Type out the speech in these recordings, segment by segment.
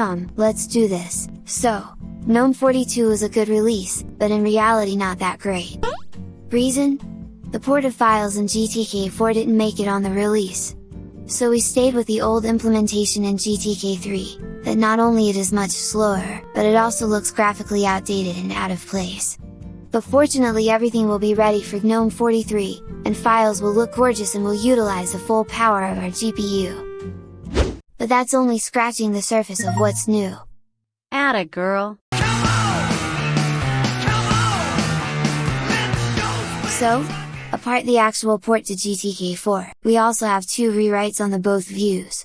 Hum, let's do this. So, GNOME 42 is a good release, but in reality not that great. Reason? The port of files in GTK4 didn't make it on the release. So we stayed with the old implementation in GTK3, that not only it is much slower, but it also looks graphically outdated and out of place. But fortunately everything will be ready for GNOME 43, and files will look gorgeous and will utilize the full power of our GPU. But that's only scratching the surface of what's new. Atta girl. So, apart the actual port to GTK4, we also have two rewrites on the both views.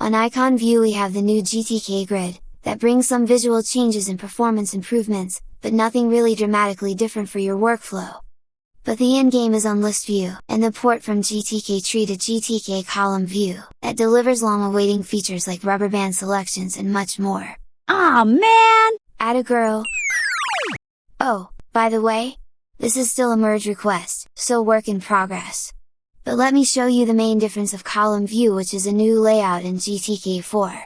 On icon view we have the new GTK grid, that brings some visual changes and performance improvements, but nothing really dramatically different for your workflow. But the endgame is on list view, and the port from GTK tree to GTK column view, that delivers long awaiting features like rubber band selections and much more. Aw oh, man! a girl! Oh, by the way, this is still a merge request, so work in progress. But let me show you the main difference of column view which is a new layout in GTK4.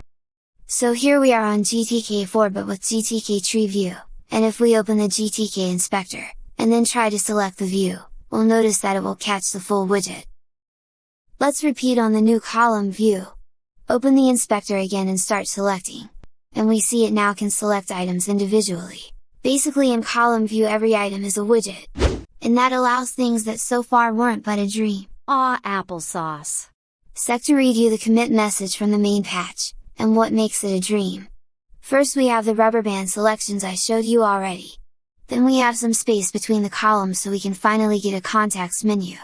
So here we are on GTK4 but with GTK tree view, and if we open the GTK inspector, and then try to select the view, we'll notice that it will catch the full widget. Let's repeat on the new column view. Open the inspector again and start selecting. And we see it now can select items individually. Basically in column view every item is a widget. And that allows things that so far weren't but a dream. Aw applesauce! Sec to read you the commit message from the main patch, and what makes it a dream. First we have the rubber band selections I showed you already. Then we have some space between the columns so we can finally get a context menu.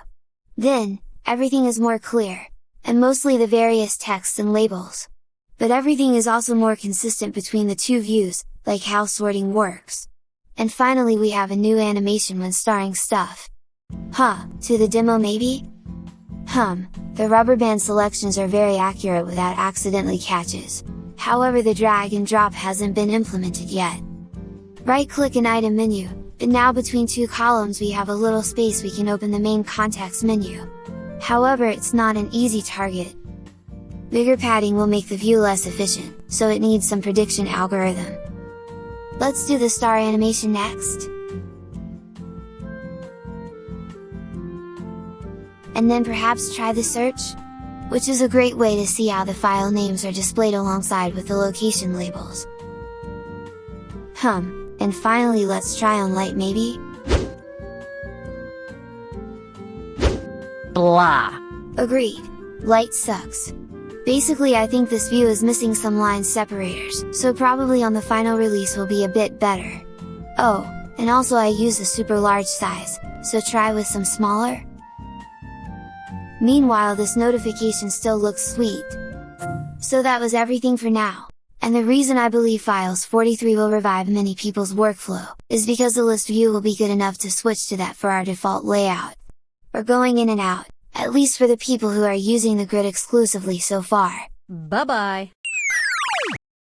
Then, everything is more clear, and mostly the various texts and labels. But everything is also more consistent between the two views, like how sorting works. And finally we have a new animation when starring stuff. Huh, to the demo maybe? Hum, the rubber band selections are very accurate without accidentally catches, however the drag and drop hasn't been implemented yet. Right click an item menu, but now between two columns we have a little space we can open the main context menu. However it's not an easy target. Bigger padding will make the view less efficient, so it needs some prediction algorithm. Let's do the star animation next! And then perhaps try the search? Which is a great way to see how the file names are displayed alongside with the location labels. Hum, and finally let's try on light maybe? Blah! Agreed, light sucks. Basically I think this view is missing some line separators, so probably on the final release will be a bit better. Oh, and also I use a super large size, so try with some smaller? Meanwhile this notification still looks sweet. So that was everything for now. And the reason I believe Files 43 will revive many people's workflow, is because the list view will be good enough to switch to that for our default layout. Or going in and out, at least for the people who are using the grid exclusively so far. Bye bye!